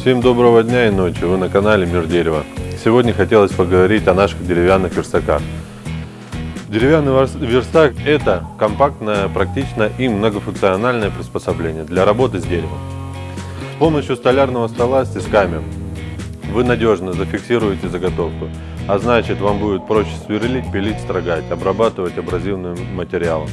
Всем доброго дня и ночи, вы на канале Мир Дерева. Сегодня хотелось поговорить о наших деревянных верстаках. Деревянный верстак – это компактное, практичное и многофункциональное приспособление для работы с деревом. С помощью столярного стола с тисками вы надежно зафиксируете заготовку, а значит вам будет проще сверлить, пилить, строгать, обрабатывать абразивным материалом.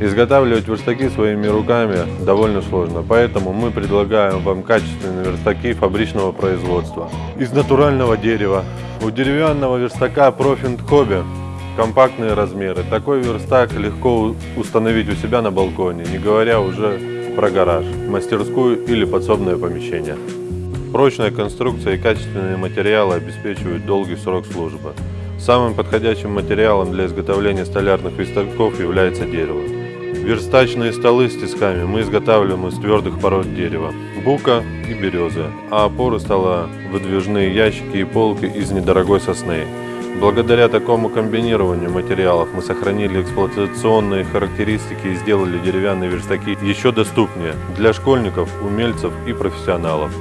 Изготавливать верстаки своими руками довольно сложно, поэтому мы предлагаем вам качественные верстаки фабричного производства из натурального дерева. У деревянного верстака Profint Hobby компактные размеры. Такой верстак легко установить у себя на балконе, не говоря уже про гараж, мастерскую или подсобное помещение. Прочная конструкция и качественные материалы обеспечивают долгий срок службы. Самым подходящим материалом для изготовления столярных верстаков является дерево. Верстачные столы с тисками мы изготавливаем из твердых пород дерева, бука и березы, а опоры стола – выдвижные ящики и полки из недорогой сосны. Благодаря такому комбинированию материалов мы сохранили эксплуатационные характеристики и сделали деревянные верстаки еще доступнее для школьников, умельцев и профессионалов.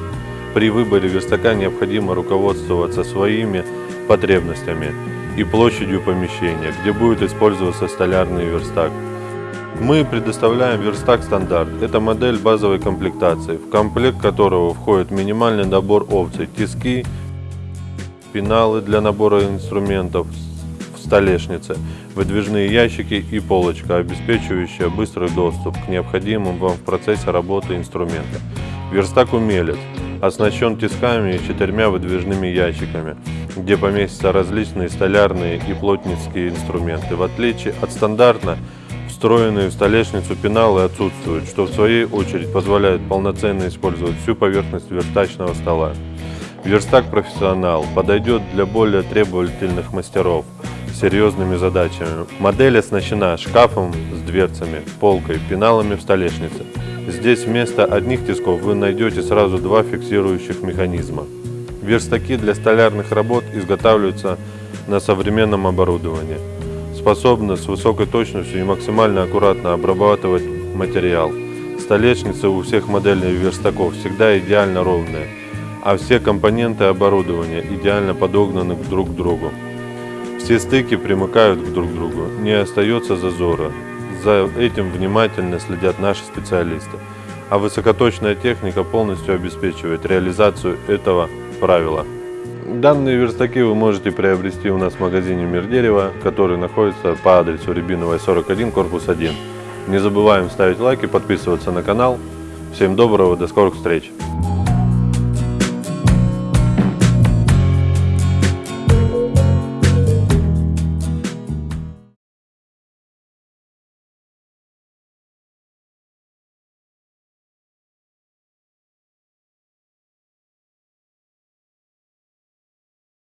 При выборе верстака необходимо руководствоваться своими потребностями и площадью помещения, где будет использоваться столярный верстак. Мы предоставляем верстак стандарт. Это модель базовой комплектации, в комплект которого входит минимальный набор опций, тиски, пеналы для набора инструментов в столешнице, выдвижные ящики и полочка, обеспечивающая быстрый доступ к необходимым вам в процессе работы инструмента. Верстак умелец оснащен тисками и четырьмя выдвижными ящиками, где поместятся различные столярные и плотницкие инструменты. В отличие от стандартно встроенные в столешницу пеналы отсутствуют, что в своей очередь позволяет полноценно использовать всю поверхность верстачного стола. Верстак профессионал подойдет для более требовательных мастеров с серьезными задачами. Модель оснащена шкафом с дверцами, полкой, пеналами в столешнице. Здесь вместо одних тисков вы найдете сразу два фиксирующих механизма. Верстаки для столярных работ изготавливаются на современном оборудовании. Способны с высокой точностью и максимально аккуратно обрабатывать материал. Столешницы у всех моделей верстаков всегда идеально ровные, а все компоненты оборудования идеально подогнаны друг к другу. Все стыки примыкают друг к другу, не остается зазора, за этим внимательно следят наши специалисты, а высокоточная техника полностью обеспечивает реализацию этого правила. Данные верстаки вы можете приобрести у нас в магазине Мир Дерева, который находится по адресу Рябиновая 41, корпус 1. Не забываем ставить лайки, подписываться на канал. Всем доброго, до скорых встреч!